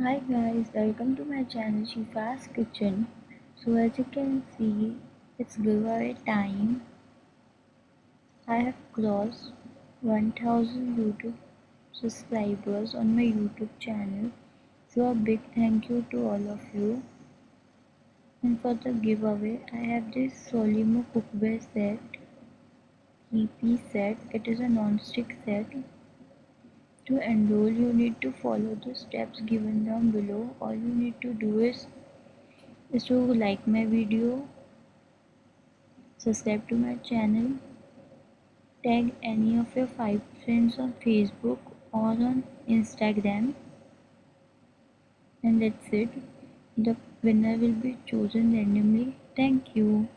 Hi guys, welcome to my channel Shifa's Kitchen. So as you can see, it's giveaway time. I have crossed 1000 YouTube subscribers on my YouTube channel. So a big thank you to all of you. And for the giveaway, I have this Solimo cookware set, EP set. It is a non-stick set To enroll you need to follow the steps given down below. All you need to do is, is to like my video, subscribe to my channel, tag any of your 5 friends on Facebook or on Instagram and that's it. The winner will be chosen randomly. Thank you.